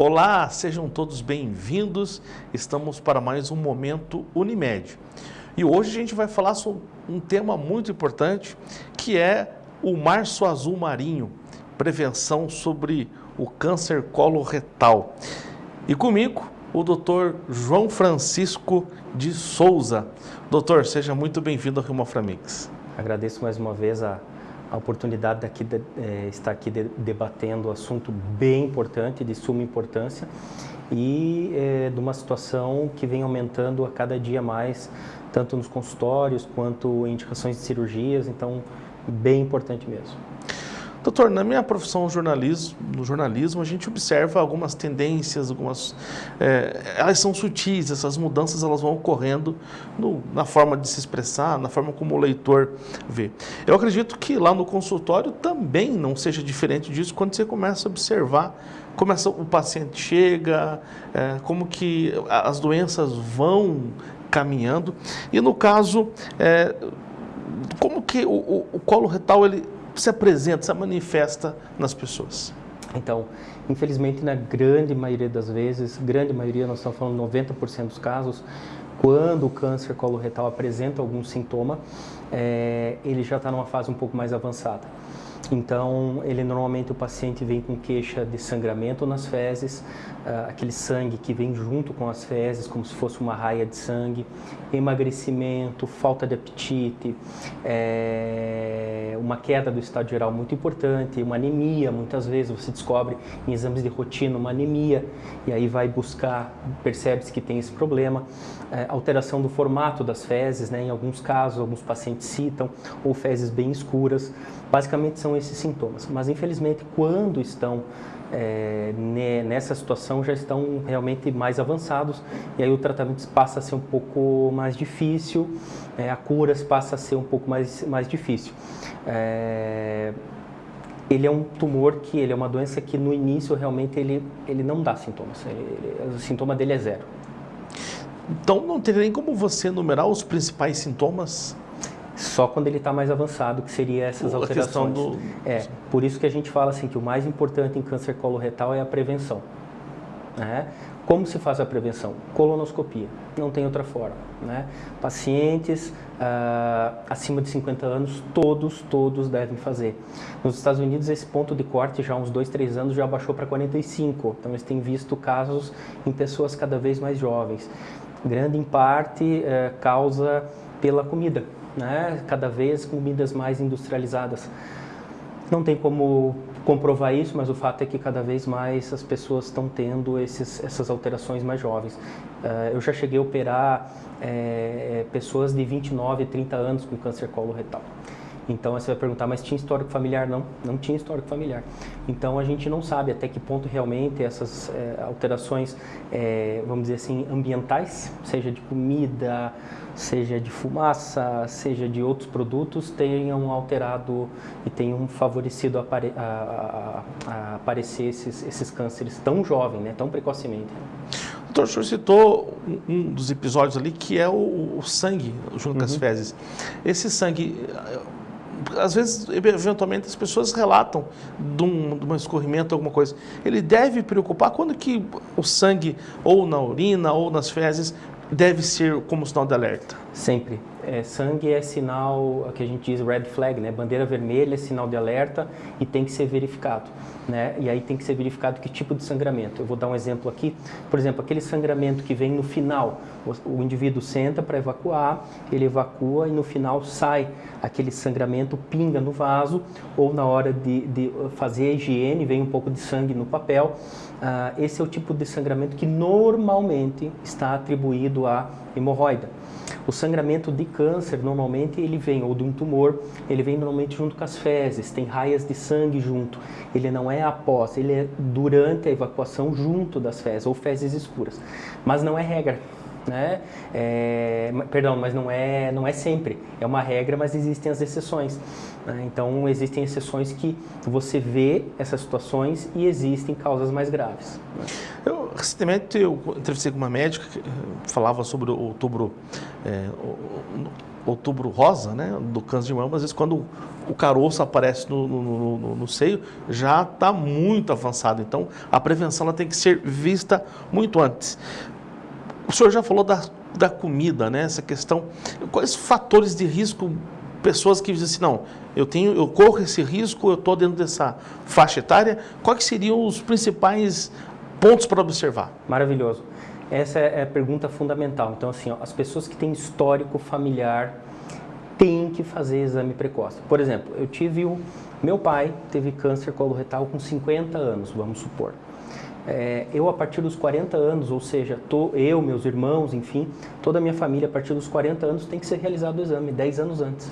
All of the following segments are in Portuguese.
Olá, sejam todos bem-vindos. Estamos para mais um Momento Unimed. E hoje a gente vai falar sobre um tema muito importante, que é o março azul marinho, prevenção sobre o câncer coloretal. E comigo, o doutor João Francisco de Souza. Doutor, seja muito bem-vindo ao Rio. Agradeço mais uma vez a a oportunidade de, de é, estar aqui de, debatendo um assunto bem importante, de suma importância, e é, de uma situação que vem aumentando a cada dia mais, tanto nos consultórios quanto em indicações de cirurgias, então bem importante mesmo. Doutor, na minha profissão jornalismo, no jornalismo, a gente observa algumas tendências, algumas, é, elas são sutis, essas mudanças elas vão ocorrendo no, na forma de se expressar, na forma como o leitor vê. Eu acredito que lá no consultório também não seja diferente disso quando você começa a observar como essa, o paciente chega, é, como que as doenças vão caminhando. E no caso, é, como que o, o, o colo retal ele se apresenta, se manifesta nas pessoas? Então, infelizmente, na grande maioria das vezes, grande maioria, nós estamos falando 90% dos casos, quando o câncer coloretal apresenta algum sintoma, é, ele já está numa fase um pouco mais avançada. Então, ele normalmente o paciente vem com queixa de sangramento nas fezes, uh, aquele sangue que vem junto com as fezes, como se fosse uma raia de sangue, emagrecimento, falta de apetite, é, uma queda do estado geral muito importante, uma anemia, muitas vezes você descobre em exames de rotina uma anemia, e aí vai buscar, percebe-se que tem esse problema, é, alteração do formato das fezes, né, em alguns casos, alguns pacientes citam, ou fezes bem escuras, basicamente são esses sintomas, mas infelizmente quando estão é, nessa situação já estão realmente mais avançados e aí o tratamento passa a ser um pouco mais difícil, é, a cura passa a ser um pouco mais, mais difícil. É, ele é um tumor que ele é uma doença que no início realmente ele, ele não dá sintomas, ele, o sintoma dele é zero. Então não teria nem como você enumerar os principais sintomas? Só quando ele está mais avançado, que seria essas a alterações. Do... É, por isso que a gente fala assim que o mais importante em câncer coloretal é a prevenção. Né? Como se faz a prevenção? Colonoscopia, não tem outra forma. Né? Pacientes uh, acima de 50 anos, todos, todos devem fazer. Nos Estados Unidos, esse ponto de corte já há uns 2, 3 anos já baixou para 45. Então, eles têm visto casos em pessoas cada vez mais jovens. Grande em parte uh, causa pela comida né? cada vez comidas mais industrializadas. Não tem como comprovar isso, mas o fato é que cada vez mais as pessoas estão tendo esses, essas alterações mais jovens. Uh, eu já cheguei a operar é, pessoas de 29, 30 anos com câncer coloretal. Então você vai perguntar, mas tinha histórico familiar? Não, não tinha histórico familiar. Então a gente não sabe até que ponto realmente essas é, alterações, é, vamos dizer assim, ambientais, seja de comida, seja de fumaça, seja de outros produtos, tenham alterado e tenham favorecido a, a, a, a aparecer esses, esses cânceres tão jovem, né, tão precocemente. Doutor, o senhor citou um dos episódios ali que é o, o sangue junto uhum. com as uhum. fezes. Esse sangue às vezes, eventualmente, as pessoas relatam de um, de um escorrimento, alguma coisa. Ele deve preocupar quando que o sangue, ou na urina, ou nas fezes, deve ser como sinal de alerta? Sempre. É, sangue é sinal, que a gente diz red flag, né? Bandeira vermelha é sinal de alerta e tem que ser verificado, né? E aí tem que ser verificado que tipo de sangramento. Eu vou dar um exemplo aqui. Por exemplo, aquele sangramento que vem no final, o, o indivíduo senta para evacuar, ele evacua e no final sai aquele sangramento, pinga no vaso ou na hora de, de fazer a higiene, vem um pouco de sangue no papel. Uh, esse é o tipo de sangramento que normalmente está atribuído à hemorroida. O sangramento de câncer, normalmente, ele vem, ou de um tumor, ele vem normalmente junto com as fezes, tem raias de sangue junto. Ele não é após, ele é durante a evacuação junto das fezes, ou fezes escuras. Mas não é regra né? É, perdão, mas não é, não é sempre. É uma regra, mas existem as exceções. Né? Então, existem exceções que você vê essas situações e existem causas mais graves. Eu, recentemente, eu entrevistei com uma médica que eh, falava sobre o outubro, é, outubro rosa, né, do câncer de mama, às vezes quando o caroço aparece no, no, no, no seio, já está muito avançado. Então, a prevenção ela tem que ser vista muito antes. O senhor já falou da, da comida, né? Essa questão. Quais fatores de risco pessoas que dizem assim, não, eu tenho, eu corro esse risco, eu estou dentro dessa faixa etária. Quais seriam os principais pontos para observar? Maravilhoso. Essa é a pergunta fundamental. Então, assim, ó, as pessoas que têm histórico familiar têm que fazer exame precoce. Por exemplo, eu tive o meu pai teve câncer coloretal com 50 anos, vamos supor. É, eu, a partir dos 40 anos, ou seja, tô, eu, meus irmãos, enfim, toda a minha família, a partir dos 40 anos, tem que ser realizado o exame, 10 anos antes.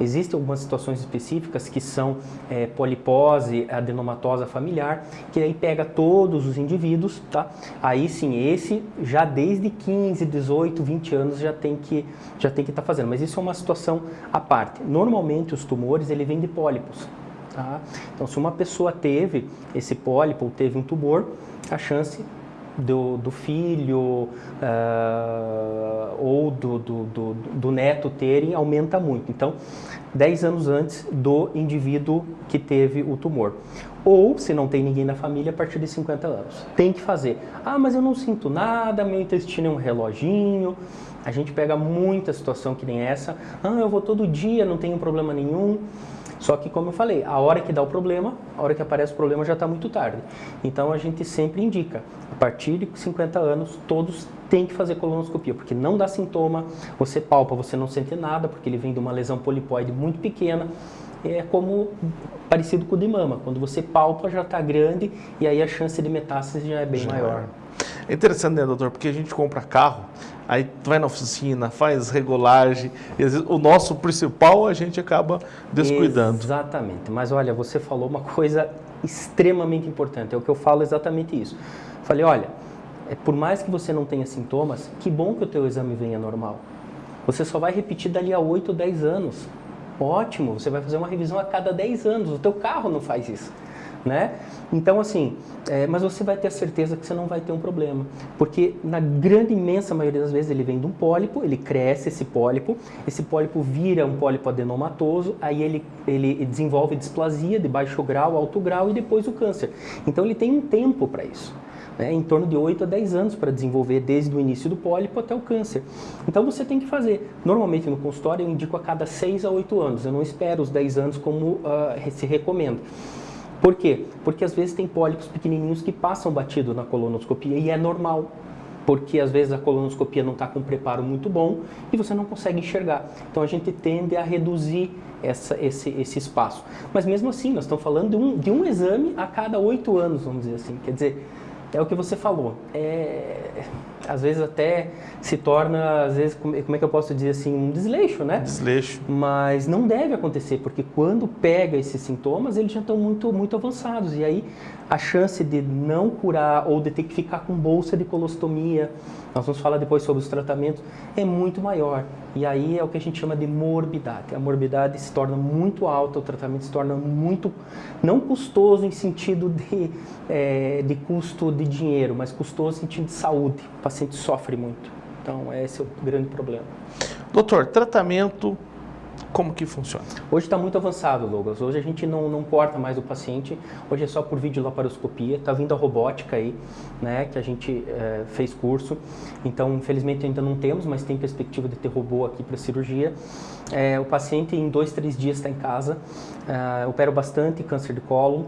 Existem algumas situações específicas que são é, polipose adenomatosa familiar, que aí pega todos os indivíduos, tá? Aí sim, esse já desde 15, 18, 20 anos já tem que já tem que estar tá fazendo, mas isso é uma situação à parte. Normalmente os tumores ele vêm de pólipos, tá? Então se uma pessoa teve esse pólipo ou teve um tumor, a chance do, do filho uh, ou do, do, do, do, neto terem aumenta muito. Então, 10 anos antes do indivíduo que teve o tumor. Ou, se não tem ninguém na família, a partir de 50 anos. Tem que fazer. Ah, mas eu não sinto nada, meu intestino é um reloginho. A gente pega muita situação que nem essa. Ah, eu vou todo dia, não tenho problema nenhum. Só que, como eu falei, a hora que dá o problema, a hora que aparece o problema já está muito tarde. Então, a gente sempre indica, a partir de 50 anos, todos têm que fazer colonoscopia, porque não dá sintoma, você palpa, você não sente nada, porque ele vem de uma lesão polipoide muito pequena, é como parecido com o de mama. Quando você palpa, já está grande e aí a chance de metástase já é bem já maior. É interessante, né, doutor? Porque a gente compra carro, aí vai na oficina, faz regulagem, vezes o nosso principal a gente acaba descuidando. Exatamente. Mas olha, você falou uma coisa extremamente importante, é o que eu falo exatamente isso. Falei, olha, é, por mais que você não tenha sintomas, que bom que o teu exame venha normal. Você só vai repetir dali a 8 ou 10 anos. Ótimo, você vai fazer uma revisão a cada 10 anos. O teu carro não faz isso né? Então, assim, é, mas você vai ter a certeza que você não vai ter um problema, porque na grande, imensa maioria das vezes ele vem de um pólipo, ele cresce esse pólipo, esse pólipo vira um pólipo adenomatoso, aí ele, ele desenvolve displasia de baixo grau, alto grau e depois o câncer. Então ele tem um tempo para isso. Né, em torno de 8 a 10 anos para desenvolver desde o início do pólipo até o câncer. Então você tem que fazer. Normalmente no consultório eu indico a cada 6 a 8 anos, eu não espero os 10 anos como uh, se recomenda. Por quê? Porque às vezes tem pólipos pequenininhos que passam batido na colonoscopia e é normal. Porque às vezes a colonoscopia não está com um preparo muito bom e você não consegue enxergar. Então a gente tende a reduzir essa, esse, esse espaço. Mas mesmo assim, nós estamos falando de um, de um exame a cada oito anos, vamos dizer assim. Quer dizer, é o que você falou. É, às vezes até se torna, às vezes, como é que eu posso dizer assim, um desleixo, né? Desleixo. Mas não deve acontecer, porque quando pega esses sintomas, eles já estão muito, muito avançados. E aí a chance de não curar ou de ter que ficar com bolsa de colostomia, nós vamos falar depois sobre os tratamentos, é muito maior. E aí é o que a gente chama de morbidade. A morbidade se torna muito alta, o tratamento se torna muito, não custoso em sentido de, é, de custo de dinheiro, mas custoso em sentido de saúde. O paciente sofre muito. Então, esse é o grande problema. Doutor, tratamento como que funciona? Hoje está muito avançado, Douglas. Hoje a gente não, não corta mais o paciente. Hoje é só por videolaparoscopia. Está vindo a robótica aí, né? Que a gente é, fez curso. Então, infelizmente ainda não temos, mas tem perspectiva de ter robô aqui para cirurgia. É, o paciente em dois, três dias está em casa. É, opero bastante câncer de colo.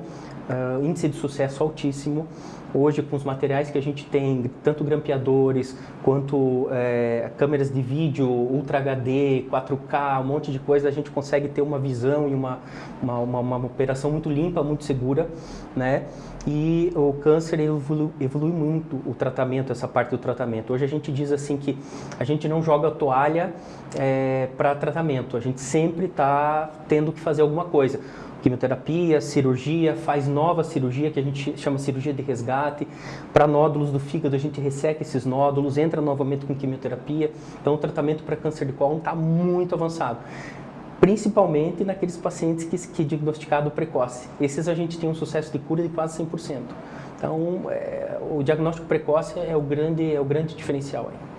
Uh, índice de sucesso altíssimo. Hoje, com os materiais que a gente tem, tanto grampeadores quanto é, câmeras de vídeo, Ultra HD, 4K, um monte de coisa, a gente consegue ter uma visão e uma, uma, uma, uma operação muito limpa, muito segura, né? E o câncer evolui, evolui muito o tratamento, essa parte do tratamento. Hoje a gente diz assim que a gente não joga toalha é, para tratamento, a gente sempre está tendo que fazer alguma coisa quimioterapia, cirurgia, faz nova cirurgia que a gente chama cirurgia de resgate. Para nódulos do fígado, a gente resseca esses nódulos, entra novamente com quimioterapia. Então, o tratamento para câncer de cólon está muito avançado. Principalmente naqueles pacientes que, que diagnosticado precoce. Esses a gente tem um sucesso de cura de quase 100%. Então, é, o diagnóstico precoce é o grande, é o grande diferencial aí.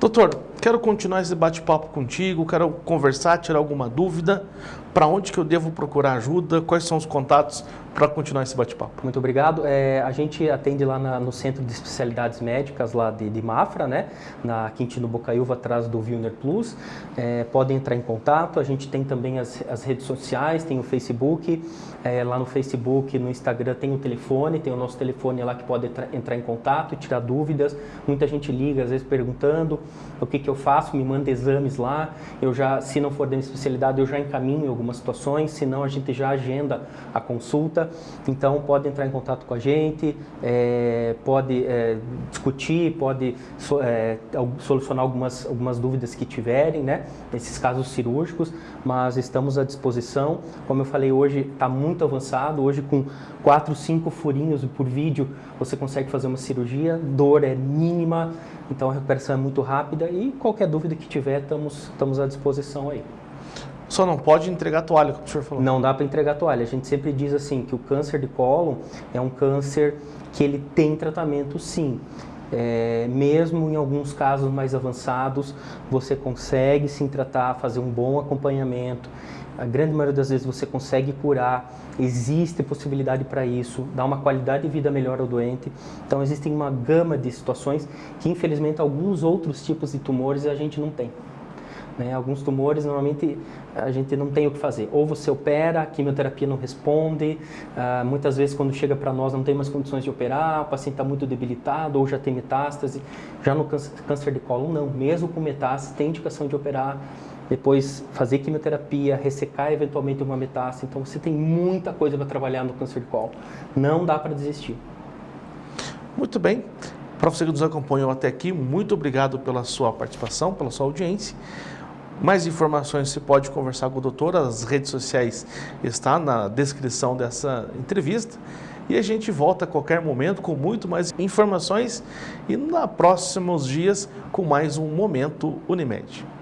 Doutor, quero continuar esse bate-papo contigo, quero conversar, tirar alguma dúvida, para onde que eu devo procurar ajuda, quais são os contatos para continuar esse bate-papo. Muito obrigado. É, a gente atende lá na, no Centro de Especialidades Médicas lá de, de Mafra, né? na Quintino Bocaiúva, atrás do Vilner Plus. É, podem entrar em contato. A gente tem também as, as redes sociais, tem o Facebook. É, lá no Facebook, no Instagram tem o telefone, tem o nosso telefone lá que pode entrar em contato e tirar dúvidas. Muita gente liga, às vezes perguntando o que, que eu faço, me manda exames lá. Eu já, se não for da minha especialidade, eu já encaminho em algumas situações, senão a gente já agenda a consulta. Então pode entrar em contato com a gente, é, pode é, discutir, pode so, é, solucionar algumas, algumas dúvidas que tiverem, né? Nesses casos cirúrgicos, mas estamos à disposição. Como eu falei, hoje está muito avançado, hoje com 4, 5 furinhos por vídeo você consegue fazer uma cirurgia, dor é mínima, então a recuperação é muito rápida e qualquer dúvida que tiver, estamos, estamos à disposição aí. Só não pode entregar toalha, como o senhor falou. Não dá para entregar toalha. A gente sempre diz assim que o câncer de cólon é um câncer que ele tem tratamento sim. É, mesmo em alguns casos mais avançados, você consegue sim tratar, fazer um bom acompanhamento. A grande maioria das vezes você consegue curar, existe possibilidade para isso, dar uma qualidade de vida melhor ao doente. Então existem uma gama de situações que infelizmente alguns outros tipos de tumores a gente não tem. Né? Alguns tumores, normalmente, a gente não tem o que fazer. Ou você opera, a quimioterapia não responde, uh, muitas vezes quando chega para nós não tem mais condições de operar, o paciente está muito debilitado ou já tem metástase. Já no câncer, câncer de colo, não. Mesmo com metástase, tem indicação de operar, depois fazer quimioterapia, ressecar eventualmente uma metástase. Então, você tem muita coisa para trabalhar no câncer de colo. Não dá para desistir. Muito bem. Para você que nos acompanhou até aqui, muito obrigado pela sua participação, pela sua audiência. Mais informações você pode conversar com o doutor, as redes sociais estão na descrição dessa entrevista. E a gente volta a qualquer momento com muito mais informações e nos próximos dias com mais um Momento Unimed.